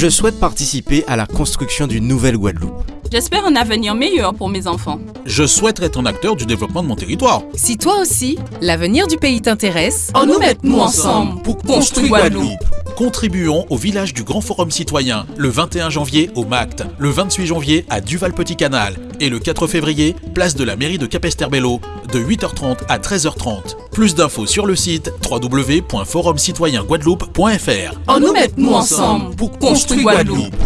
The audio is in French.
Je souhaite participer à la construction d'une nouvelle Guadeloupe. J'espère un avenir meilleur pour mes enfants. Je souhaiterais être un acteur du développement de mon territoire. Si toi aussi, l'avenir du pays t'intéresse, en nous mettons ensemble pour construire Guadeloupe. Contribuons au village du Grand Forum Citoyen le 21 janvier au MACT, le 28 janvier à Duval-Petit-Canal et le 4 février, place de la mairie de Capesterbello, de 8h30 à 13h30. Plus d'infos sur le site www.forumcitoyenguadeloupe.fr. En nous mettons ensemble pour construire Guadeloupe.